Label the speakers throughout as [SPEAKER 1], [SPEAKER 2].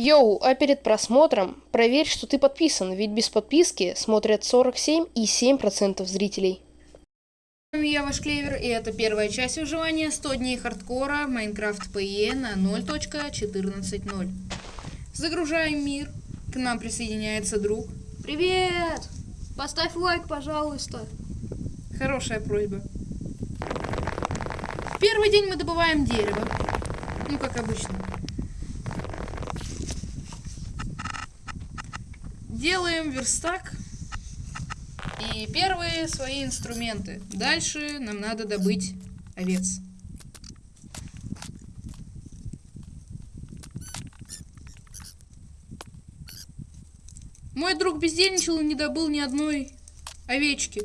[SPEAKER 1] Йоу, а перед просмотром проверь, что ты подписан, ведь без подписки смотрят 47,7% зрителей.
[SPEAKER 2] Я ваш Клевер, и это первая часть выживания 100 дней хардкора Minecraft PE на 0.14.0. Загружаем мир, к нам присоединяется друг. Привет! Поставь лайк, пожалуйста. Хорошая просьба. В первый день мы добываем дерево. Ну, как обычно. Делаем верстак. И первые свои инструменты. Дальше нам надо добыть овец. Мой друг бездельничал и не добыл ни одной овечки.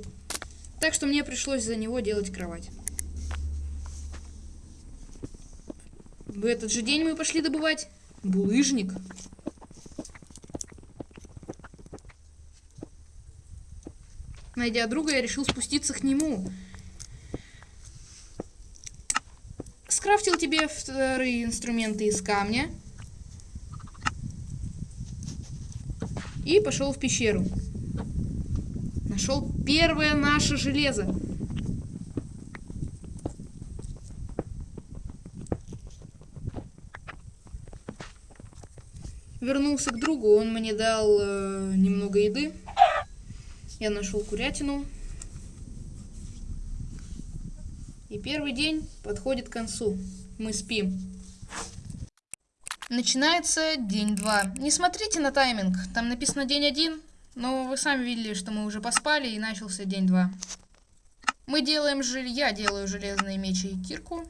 [SPEAKER 2] Так что мне пришлось за него делать кровать. В этот же день мы пошли добывать булыжник. Найдя друга, я решил спуститься к нему. Скрафтил тебе вторые инструменты из камня. И пошел в пещеру. Нашел первое наше железо. Вернулся к другу, он мне дал э, немного еды. Я нашел курятину. И первый день подходит к концу. Мы спим. Начинается день 2. Не смотрите на тайминг. Там написано день 1. Но вы сами видели, что мы уже поспали и начался день 2. Мы делаем жель... Я делаю железные мечи и кирку.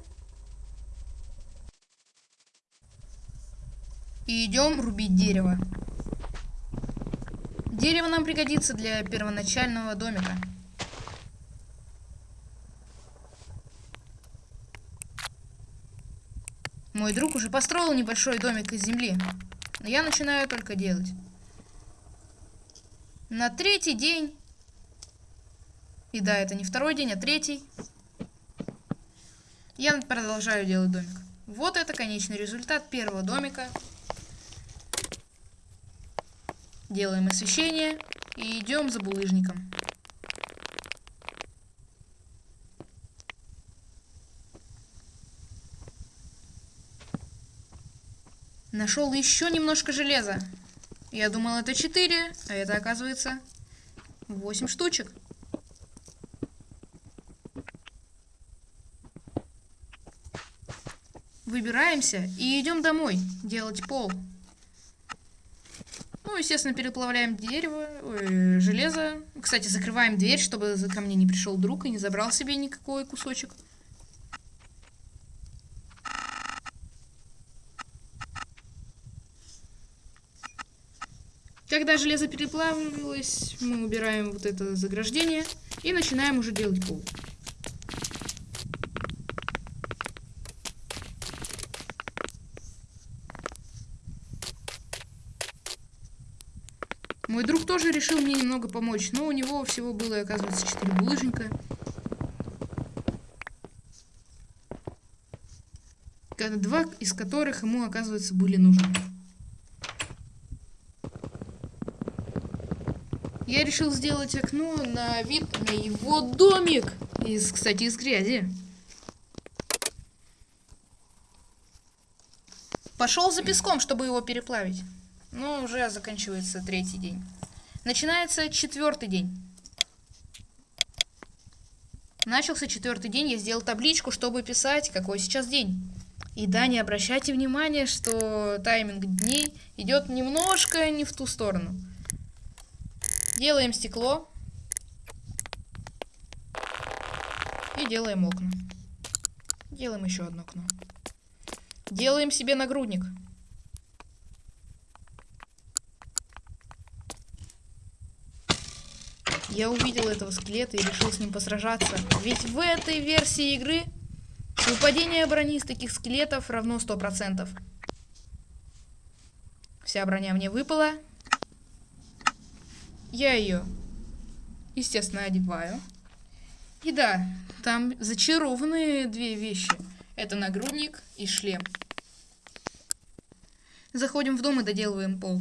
[SPEAKER 2] И идем рубить дерево. Дерево нам пригодится для первоначального домика. Мой друг уже построил небольшой домик из земли, но я начинаю только делать. На третий день, и да, это не второй день, а третий, я продолжаю делать домик. Вот это конечный результат первого домика. Делаем освещение и идем за булыжником. Нашел еще немножко железа. Я думал, это 4, а это оказывается 8 штучек. Выбираемся и идем домой делать пол. Естественно, переплавляем дерево, ой, железо. Кстати, закрываем дверь, чтобы ко мне не пришел друг и не забрал себе никакой кусочек. Когда железо переплавилось, мы убираем вот это заграждение и начинаем уже делать пол. Мой друг тоже решил мне немного помочь, но у него всего было, оказывается, 4 булыжника. Два из которых ему, оказывается, были нужны. Я решил сделать окно на вид на его домик. Из, кстати, из грязи. Пошел за песком, чтобы его переплавить. Ну, уже заканчивается третий день. Начинается четвертый день. Начался четвертый день, я сделал табличку, чтобы писать, какой сейчас день. И да, не обращайте внимания, что тайминг дней идет немножко не в ту сторону. Делаем стекло. И делаем окна. Делаем еще одно окно. Делаем себе нагрудник. Я увидел этого скелета и решил с ним посражаться. Ведь в этой версии игры выпадение брони из таких скелетов равно 100%. Вся броня мне выпала. Я ее, естественно, одеваю. И да, там зачарованные две вещи. Это нагрудник и шлем. Заходим в дом и доделываем пол.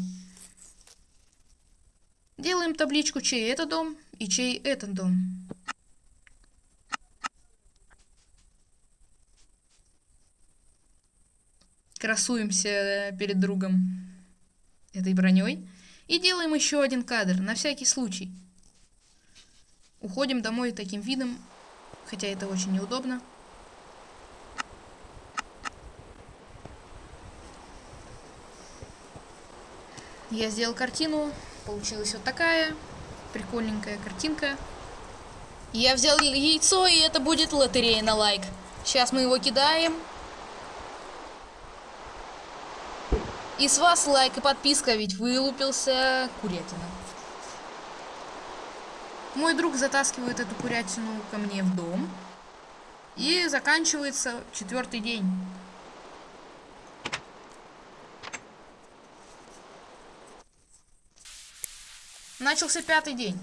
[SPEAKER 2] Делаем табличку, чей это дом и чей этот дом. Красуемся перед другом этой броней. И делаем еще один кадр, на всякий случай. Уходим домой таким видом, хотя это очень неудобно. Я сделал картину, получилась вот такая прикольненькая картинка. Я взял яйцо, и это будет лотерея на лайк. Сейчас мы его кидаем. И с вас лайк и подписка, ведь вылупился курятина. Мой друг затаскивает эту курятину ко мне в дом. И заканчивается четвертый день. Начался пятый день.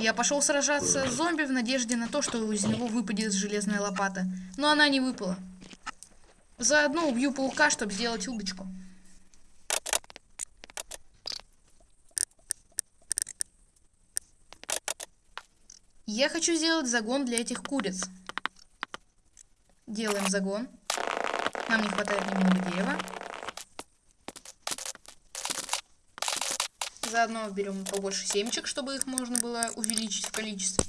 [SPEAKER 2] Я пошел сражаться с зомби в надежде на то, что из него выпадет железная лопата. Но она не выпала. Заодно убью паука, чтобы сделать удочку. Я хочу сделать загон для этих куриц. Делаем загон. Нам не хватает немного дерева. Заодно берем побольше семечек, чтобы их можно было увеличить в количестве.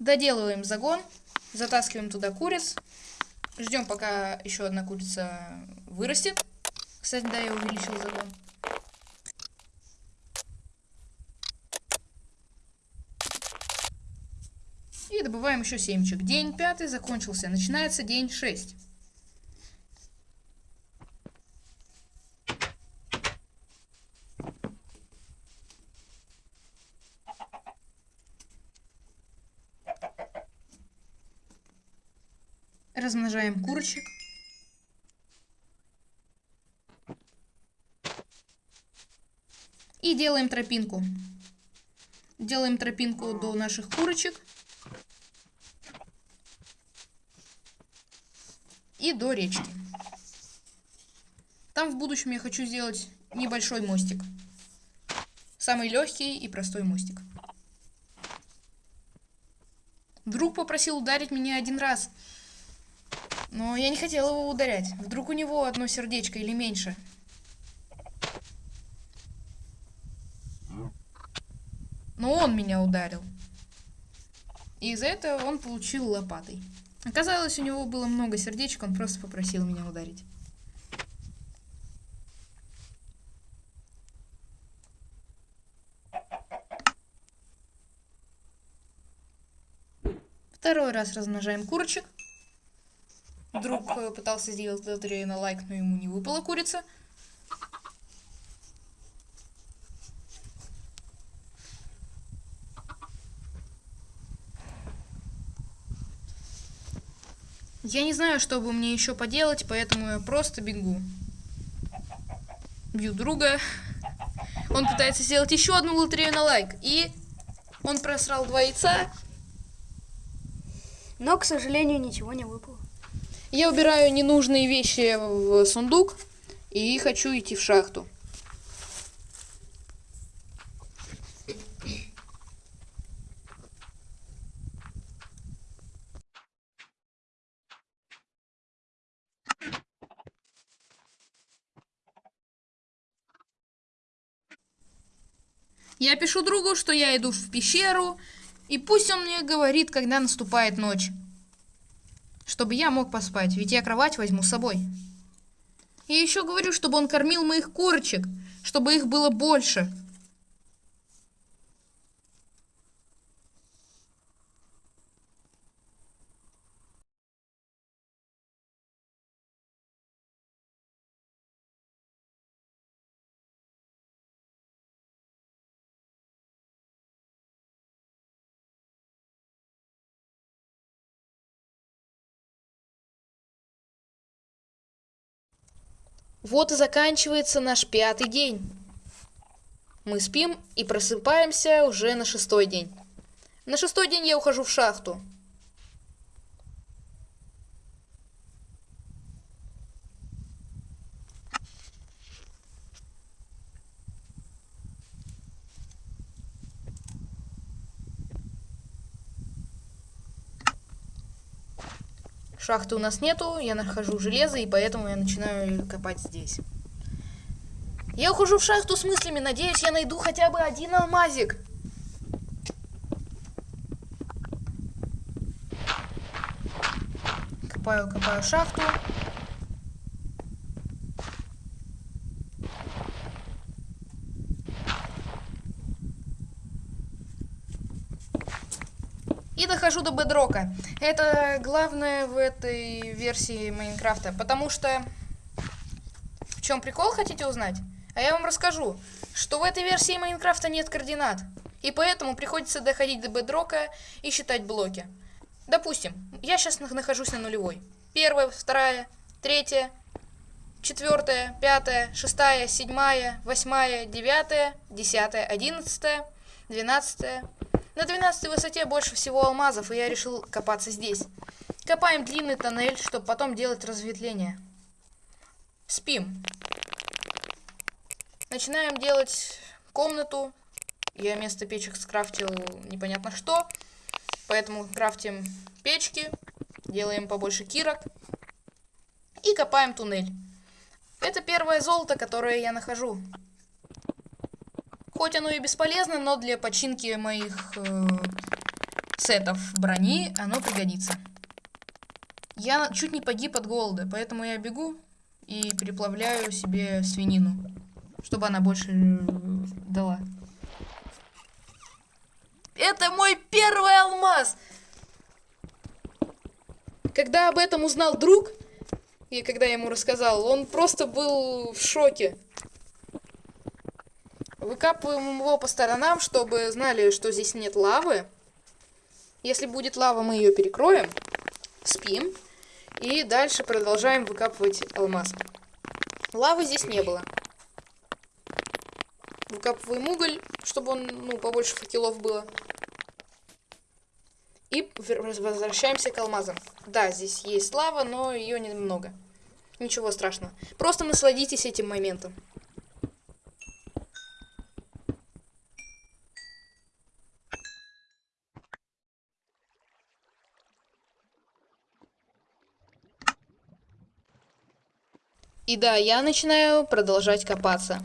[SPEAKER 2] Доделываем загон. Затаскиваем туда куриц. Ждем, пока еще одна курица вырастет. Кстати, да, я увеличил загон. И добываем еще семечек. День пятый закончился. Начинается день шесть. Размножаем курочек. И делаем тропинку. Делаем тропинку до наших курочек. И до речки. Там в будущем я хочу сделать небольшой мостик. Самый легкий и простой мостик. Друг попросил ударить меня один раз. Но я не хотел его ударять. Вдруг у него одно сердечко или меньше. Но он меня ударил. И из-за этого он получил лопатой. Оказалось, у него было много сердечек, он просто попросил меня ударить. Второй раз размножаем курочек. Друг э, пытался сделать лотерею на лайк, но ему не выпала курица. Я не знаю, что бы мне еще поделать, поэтому я просто бегу. Бью друга. Он пытается сделать еще одну лотерею на лайк. И он просрал два яйца.
[SPEAKER 1] Но, к сожалению, ничего не выпало.
[SPEAKER 2] Я убираю ненужные вещи в сундук и хочу идти в шахту. Я пишу другу, что я иду в пещеру, и пусть он мне говорит, когда наступает ночь. Чтобы я мог поспать, ведь я кровать возьму с собой. И еще говорю, чтобы он кормил моих курочек, чтобы их было больше. Вот и заканчивается наш пятый день. Мы спим и просыпаемся уже на шестой день. На шестой день я ухожу в шахту. Шахты у нас нету, я нахожу железо, и поэтому я начинаю копать здесь. Я ухожу в шахту с мыслями, надеюсь, я найду хотя бы один алмазик. Копаю, копаю шахту. И дохожу до бедрока. Это главное в этой версии Майнкрафта, потому что... В чем прикол, хотите узнать? А я вам расскажу, что в этой версии Майнкрафта нет координат. И поэтому приходится доходить до бедрока и считать блоки. Допустим, я сейчас нахожусь на нулевой. Первая, вторая, третья, четвертая, пятая, шестая, седьмая, восьмая, девятая, десятая, одиннадцатая, двенадцатая, на 12 высоте больше всего алмазов, и я решил копаться здесь. Копаем длинный тоннель, чтобы потом делать разветвление. Спим. Начинаем делать комнату. Я вместо печек скрафтил непонятно что. Поэтому крафтим печки, делаем побольше кирок и копаем туннель. Это первое золото, которое я нахожу. Хоть оно и бесполезно, но для починки моих э, сетов брони оно пригодится. Я чуть не погиб от голода, поэтому я бегу и переплавляю себе свинину, чтобы она больше э, дала. Это мой первый алмаз! Когда об этом узнал друг, и когда я ему рассказал, он просто был в шоке. Выкапываем его по сторонам, чтобы знали, что здесь нет лавы. Если будет лава, мы ее перекроем. Спим. И дальше продолжаем выкапывать алмаз. Лавы здесь не было. Выкапываем уголь, чтобы он, ну, побольше факелов было. И возвращаемся к алмазам. Да, здесь есть лава, но ее немного. Ничего страшного. Просто насладитесь этим моментом. И да, я начинаю продолжать копаться.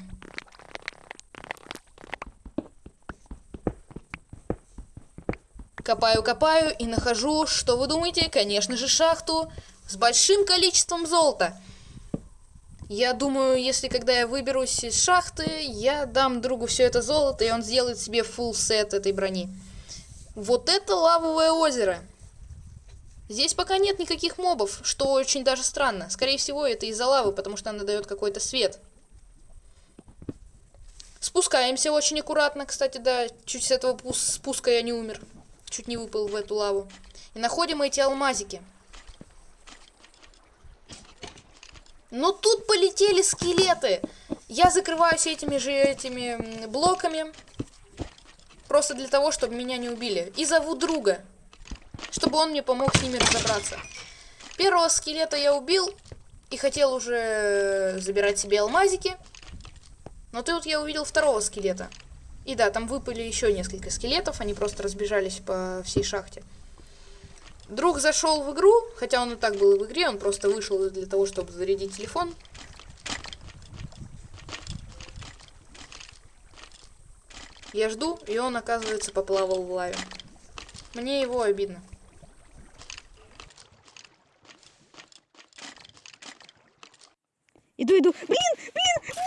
[SPEAKER 2] Копаю, копаю и нахожу, что вы думаете, конечно же, шахту с большим количеством золота. Я думаю, если когда я выберусь из шахты, я дам другу все это золото, и он сделает себе full сет этой брони. Вот это лавовое озеро. Здесь пока нет никаких мобов, что очень даже странно. Скорее всего, это из-за лавы, потому что она дает какой-то свет. Спускаемся очень аккуратно, кстати, да. Чуть с этого спуска я не умер. Чуть не выпал в эту лаву. И находим эти алмазики. Но тут полетели скелеты. Я закрываюсь этими же этими блоками. Просто для того, чтобы меня не убили. И зову друга чтобы он мне помог с ними разобраться. Первого скелета я убил и хотел уже забирать себе алмазики. Но тут я увидел второго скелета. И да, там выпали еще несколько скелетов, они просто разбежались по всей шахте. Друг зашел в игру, хотя он и так был в игре, он просто вышел для того, чтобы зарядить телефон. Я жду, и он, оказывается, поплавал в лаве. Мне его обидно.
[SPEAKER 1] Иду, иду. Блин, блин,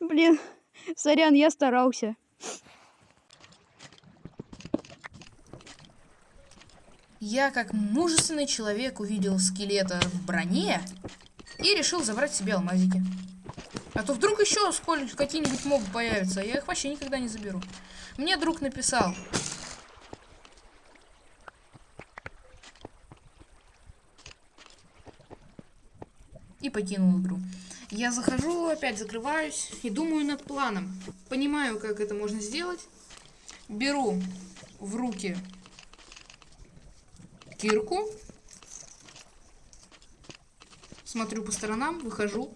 [SPEAKER 1] блин. Сорян, я старался.
[SPEAKER 2] Я, как мужественный человек, увидел скелета в броне и решил забрать себе алмазики. А то вдруг еще какие-нибудь мобы появятся, а я их вообще никогда не заберу. Мне друг написал, и покинул игру. Я захожу, опять закрываюсь и думаю над планом. Понимаю, как это можно сделать. Беру в руки кирку. Смотрю по сторонам, выхожу.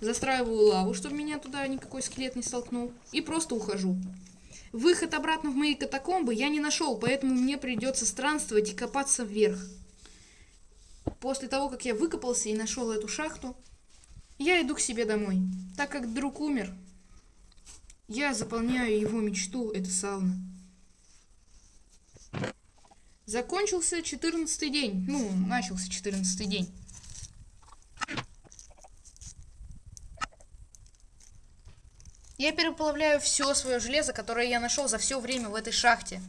[SPEAKER 2] Застраиваю лаву, чтобы меня туда никакой скелет не столкнул. И просто ухожу. Выход обратно в мои катакомбы я не нашел, поэтому мне придется странствовать и копаться вверх. После того, как я выкопался и нашел эту шахту, я иду к себе домой. Так как друг умер, я заполняю его мечту, это сауна. Закончился 14 день. Ну, начался 14 день. Я переплавляю все свое железо, которое я нашел за все время в этой шахте.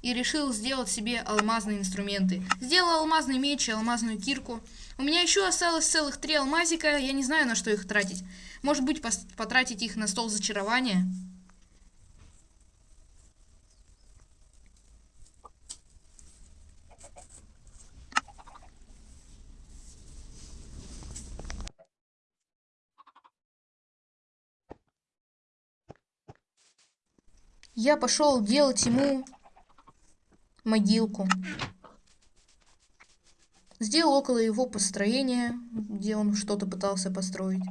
[SPEAKER 2] и решил сделать себе алмазные инструменты. Сделал алмазный меч и алмазную кирку. У меня еще осталось целых три алмазика, я не знаю, на что их тратить. Может быть, потратить их на стол зачарования? Я пошел делать ему могилку. Сделал около его построения, где он что-то пытался построить.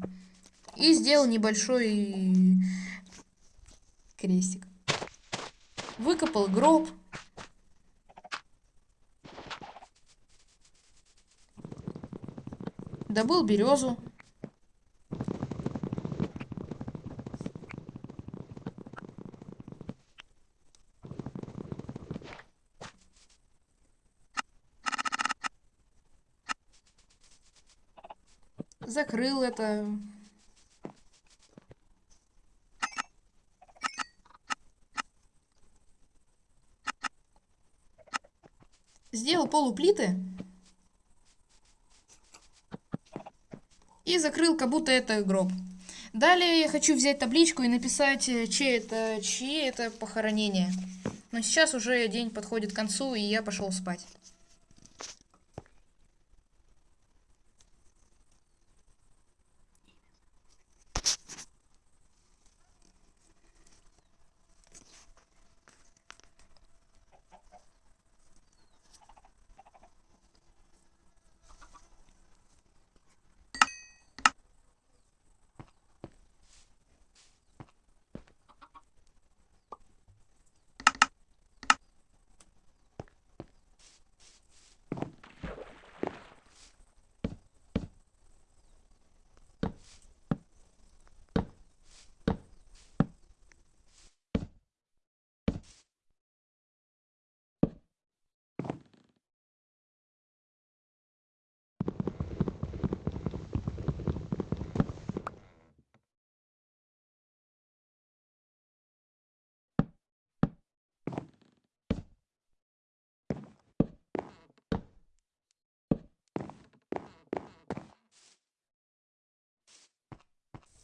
[SPEAKER 2] И сделал небольшой крестик. Выкопал гроб. Добыл березу. Закрыл это. Сделал полуплиты. И закрыл, как будто это гроб. Далее я хочу взять табличку и написать, э, чье это, чье это похоронение. Но сейчас уже день подходит к концу, и я пошел спать.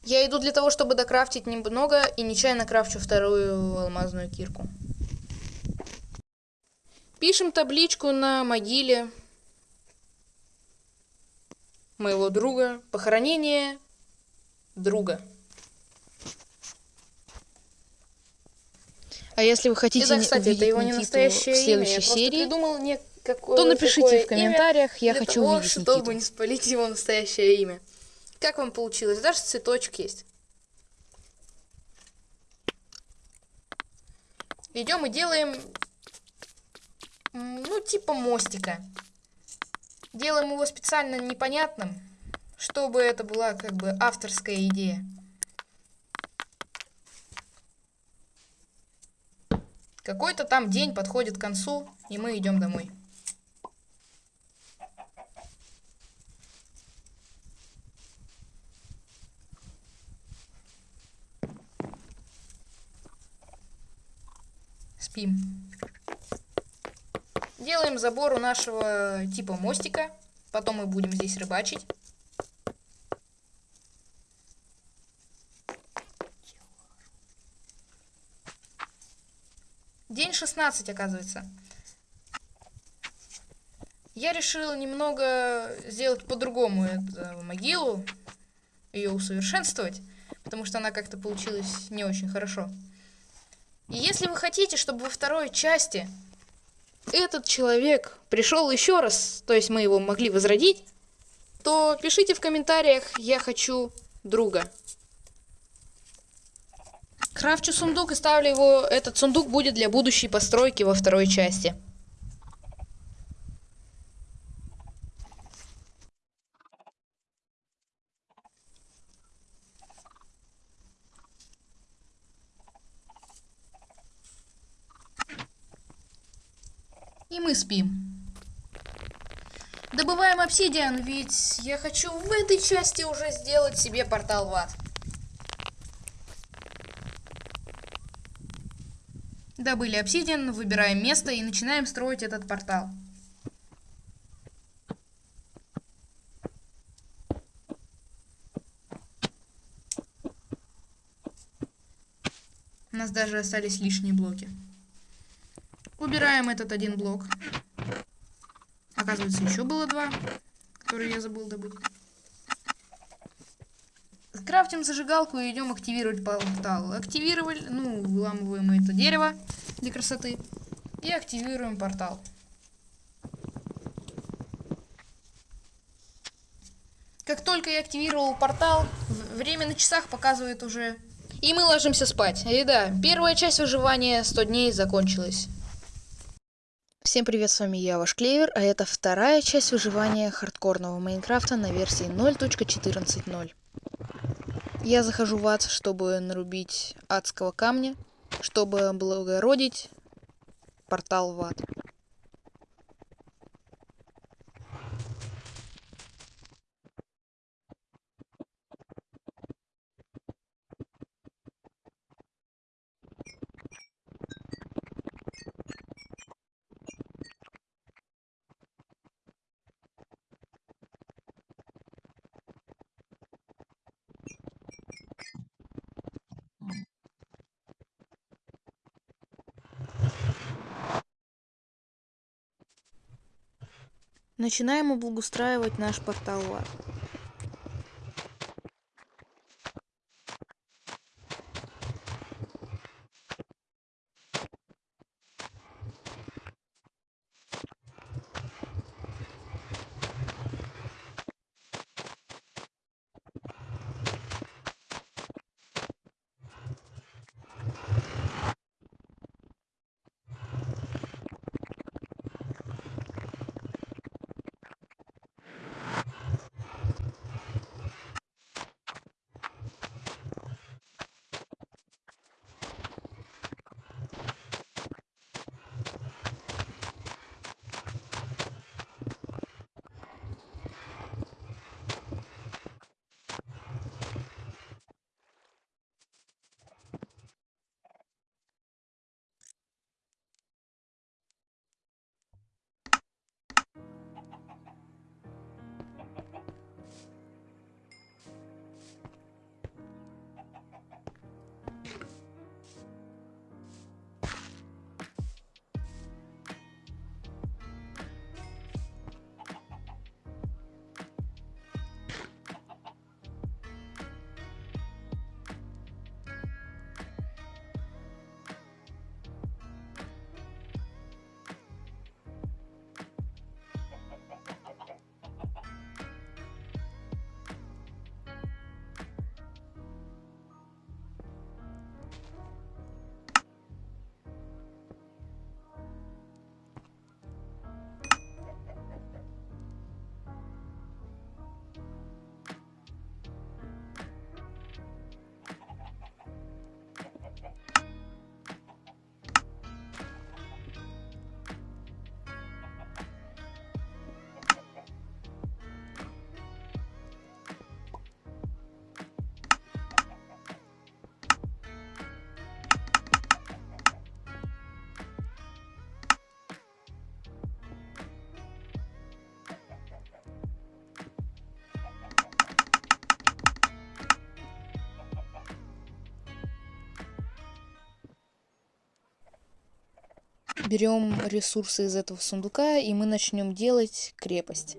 [SPEAKER 2] Я иду для того, чтобы докрафтить немного, и нечаянно крафчу вторую алмазную кирку. Пишем табличку на могиле моего друга. Похоронение друга.
[SPEAKER 1] А если вы хотите
[SPEAKER 2] да, кстати, это его не настоящее
[SPEAKER 1] в следующей
[SPEAKER 2] имя.
[SPEAKER 1] серии,
[SPEAKER 2] придумал не какое,
[SPEAKER 1] то напишите в комментариях, я хочу
[SPEAKER 2] того,
[SPEAKER 1] увидеть
[SPEAKER 2] чтобы
[SPEAKER 1] Никиту.
[SPEAKER 2] не спалить его настоящее имя. Как вам получилось? Даже цветочек есть. Идем и делаем, ну, типа мостика. Делаем его специально непонятным, чтобы это была как бы авторская идея. Какой-то там день подходит к концу, и мы идем домой. Спим. Делаем забор у нашего типа мостика. Потом мы будем здесь рыбачить. День 16, оказывается. Я решил немного сделать по-другому эту могилу, ее усовершенствовать, потому что она как-то получилась не очень хорошо. И если вы хотите, чтобы во второй части этот человек пришел еще раз, то есть мы его могли возродить, то пишите в комментариях «Я хочу друга». Крафчу сундук и ставлю его, этот сундук будет для будущей постройки во второй части. И мы спим. Добываем обсидиан, ведь я хочу в этой части уже сделать себе портал в ад. Добыли обсидиан, выбираем место и начинаем строить этот портал. У нас даже остались лишние блоки. Убираем этот один блок. Оказывается, еще было два, которые я забыл добыть. Крафтим зажигалку и идем активировать портал. Активировали, ну, выламываем это дерево для красоты. И активируем портал. Как только я активировал портал, время на часах показывает уже... И мы ложимся спать. И да, первая часть выживания 100 дней закончилась.
[SPEAKER 1] Всем привет, с вами я, ваш Клевер, а это вторая часть выживания хардкорного Майнкрафта на версии 0.14.0. Я захожу в ад, чтобы нарубить адского камня, чтобы облагородить портал в ад. Начинаем облагоустраивать наш портал
[SPEAKER 2] берем ресурсы из этого сундука, и мы начнем делать крепость.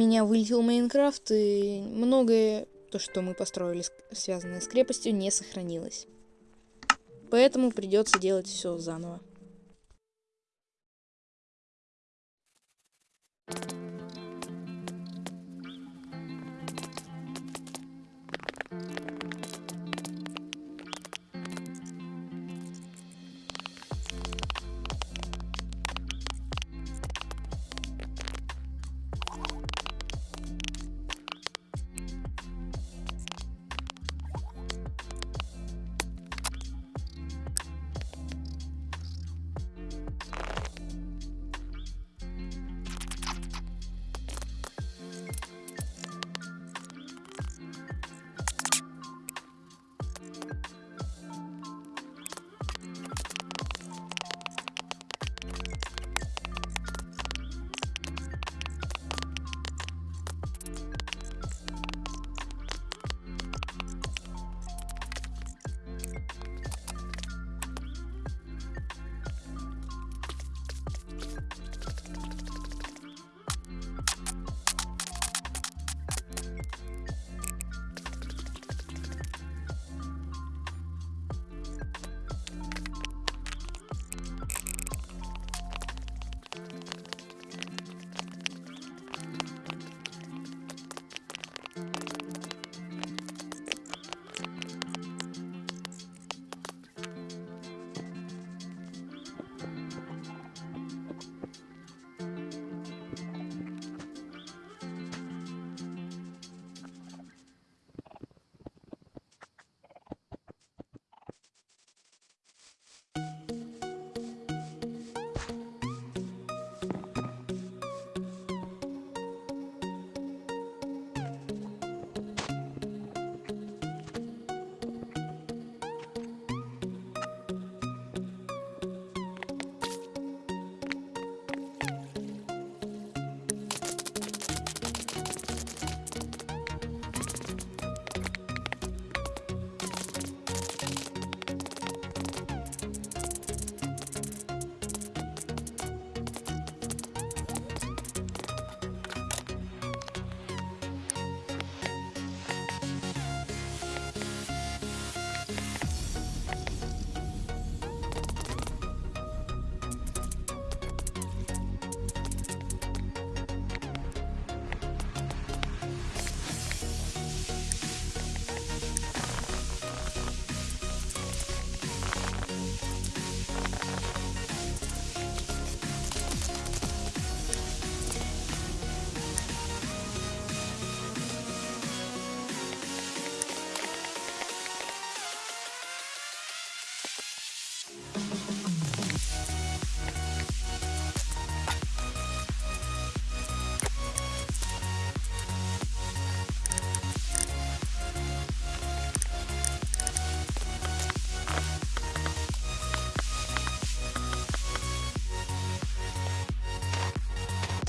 [SPEAKER 2] Меня вылетел Майнкрафт, и многое, то, что мы построили, связанное с крепостью, не сохранилось. Поэтому придется делать все заново.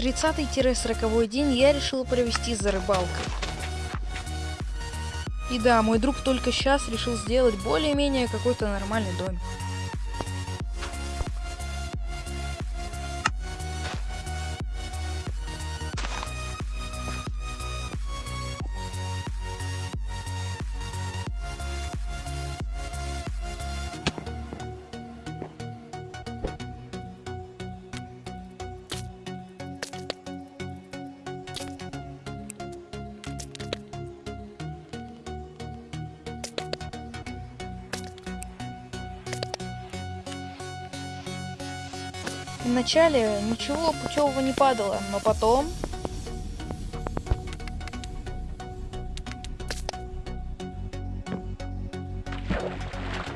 [SPEAKER 3] 30-40 день я решила провести за рыбалкой. И да, мой друг только сейчас решил сделать более-менее какой-то нормальный домик. Вначале ничего путевого не падало, но потом...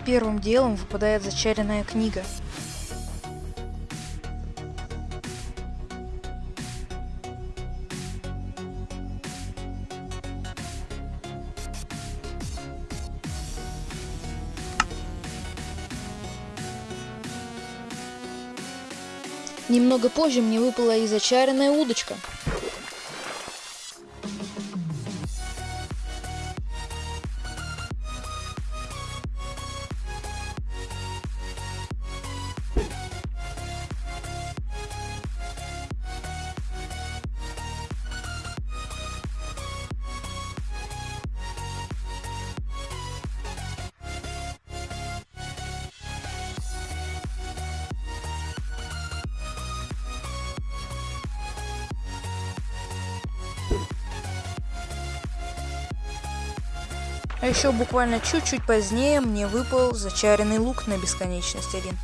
[SPEAKER 3] Первым делом выпадает зачаренная книга. Немного позже мне выпала и зачаренная удочка. А еще буквально чуть-чуть позднее мне выпал зачаренный лук на бесконечность один.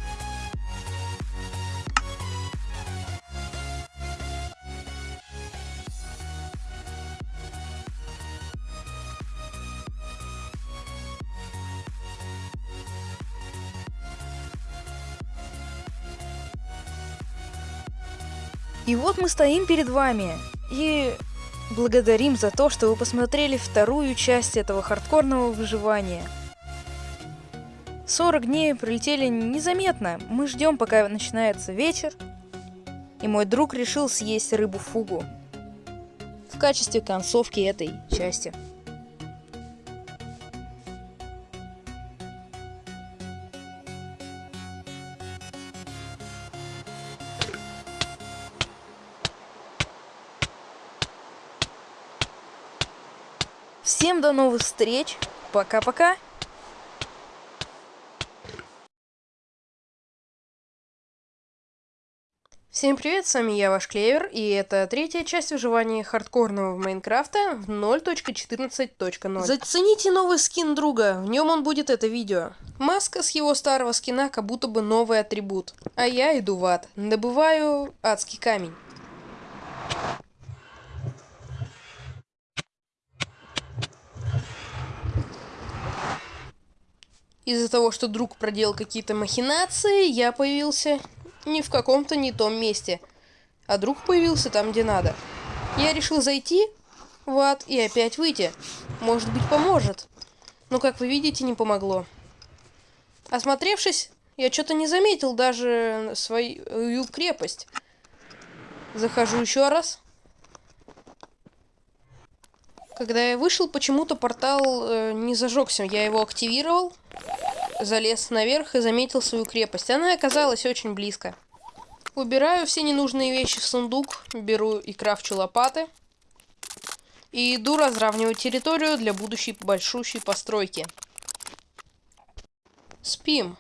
[SPEAKER 3] И вот мы стоим перед вами. И благодарим за то, что вы посмотрели вторую часть этого хардкорного выживания. 40 дней пролетели незаметно. Мы ждем, пока начинается вечер. И мой друг решил съесть рыбу-фугу в качестве концовки этой части. Всем до новых встреч. Пока-пока. Всем привет, с вами я, ваш Клевер, и это третья часть выживания хардкорного в Майнкрафта в 0.14.0. Зацените новый скин друга, в нем он будет это видео. Маска с его старого скина как будто бы новый атрибут. А я иду в ад, добываю адский камень. Из-за того, что друг проделал какие-то махинации, я появился не в каком-то не том месте. А друг появился там, где надо. Я решил зайти в ад и опять выйти. Может быть, поможет. Но, как вы видите, не помогло. Осмотревшись, я что-то не заметил даже свою крепость. Захожу еще раз. Когда я вышел, почему-то портал э, не зажегся. Я его активировал, залез наверх и заметил свою крепость. Она оказалась очень близко. Убираю все ненужные вещи в сундук, беру и крафчу лопаты. И иду разравнивать территорию для будущей большущей постройки. Спим.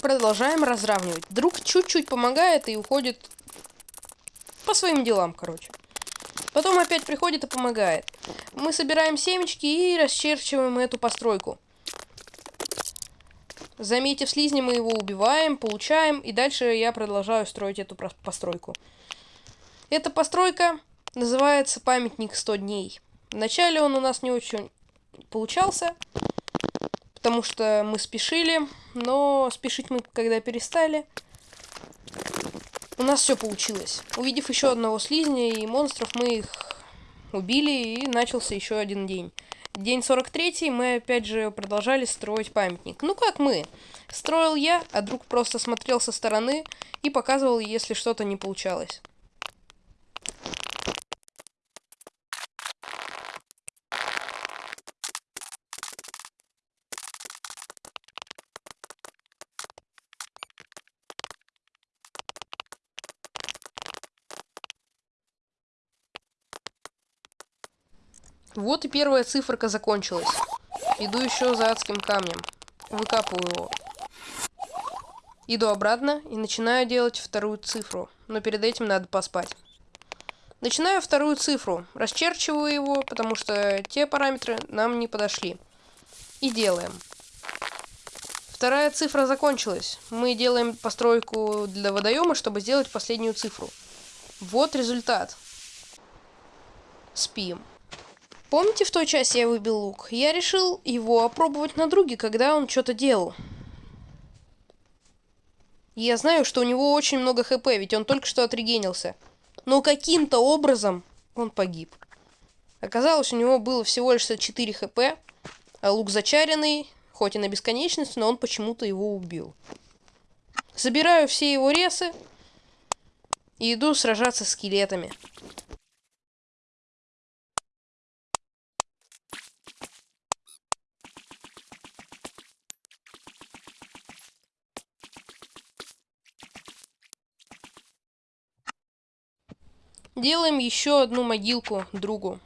[SPEAKER 3] Продолжаем разравнивать. Друг чуть-чуть помогает и уходит по своим делам, короче. Потом опять приходит и помогает. Мы собираем семечки и расчерчиваем эту постройку. Заметив слизни, мы его убиваем, получаем, и дальше я продолжаю строить эту постройку. Эта постройка называется памятник 100 дней. Вначале он у нас не очень получался, потому что мы спешили, но спешить мы когда перестали, у нас все получилось. Увидев еще одного слизня и монстров, мы их убили, и начался еще один день. День 43 мы опять же продолжали строить памятник. Ну как мы? Строил я, а друг просто смотрел со стороны и показывал, если что-то не получалось. Вот и первая циферка закончилась. Иду еще за адским камнем. Выкапываю его. Иду обратно и начинаю делать вторую цифру. Но перед этим надо поспать. Начинаю вторую цифру. Расчерчиваю его, потому что те параметры нам не подошли. И делаем. Вторая цифра закончилась. Мы делаем постройку для водоема, чтобы сделать последнюю цифру. Вот результат. Спим. Помните, в той части я выбил лук? Я решил его опробовать на друге, когда он что-то делал. Я знаю, что у него очень много хп, ведь он только что отрегенился. Но каким-то образом он погиб. Оказалось, у него было всего лишь 4 хп, а лук зачаренный, хоть и на бесконечность, но он почему-то его убил. Забираю все его ресы и иду сражаться с скелетами. Делаем еще одну могилку другу.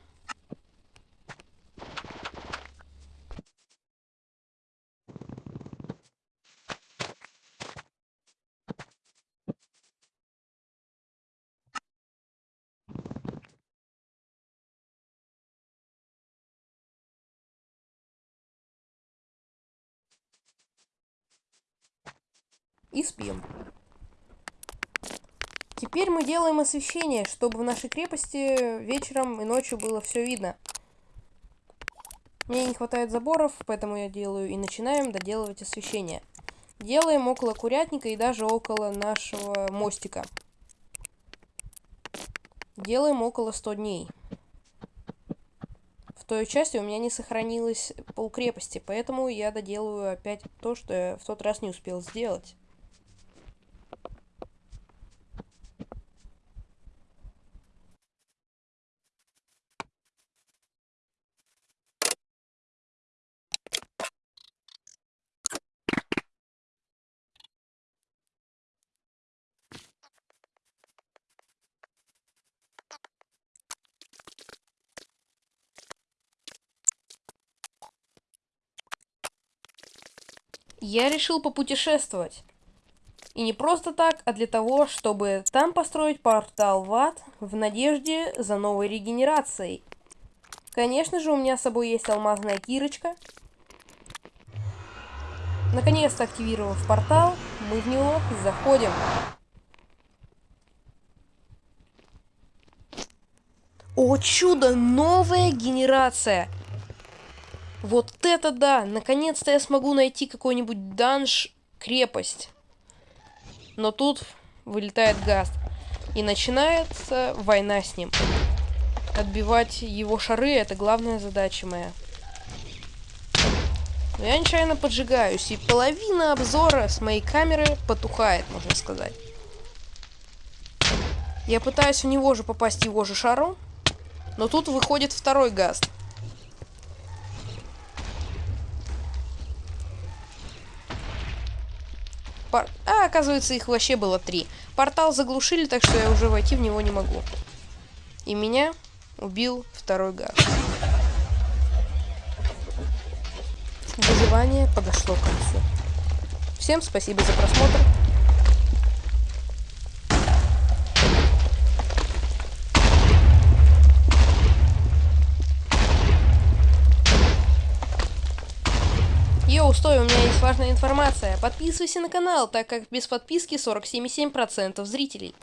[SPEAKER 3] И спим. Теперь мы делаем освещение, чтобы в нашей крепости вечером и ночью было все видно. Мне не хватает заборов, поэтому я делаю и начинаем доделывать освещение. Делаем около курятника и даже около нашего мостика. Делаем около 100 дней. В той части у меня не сохранилось полкрепости, поэтому я доделаю опять то, что я в тот раз не успел сделать. Я решил попутешествовать. И не просто так, а для того, чтобы там построить портал в ад в надежде за новой регенерацией. Конечно же, у меня с собой есть алмазная кирочка. Наконец-то активировав портал, мы в него заходим. О чудо, новая генерация! Вот это да! Наконец-то я смогу найти какой-нибудь данж, крепость. Но тут вылетает Гаст. И начинается война с ним. Отбивать его шары — это главная задача моя. Но я нечаянно поджигаюсь, и половина обзора с моей камеры потухает, можно сказать. Я пытаюсь в него же попасть его же шаром, но тут выходит второй Гаст. Пор... А, оказывается, их вообще было три. Портал заглушили, так что я уже войти в него не могу. И меня убил второй газ. Выживание подошло к концу. Всем спасибо за просмотр. Йоу, стой, у меня есть важная информация. Подписывайся на канал, так как без подписки 47,7% зрителей.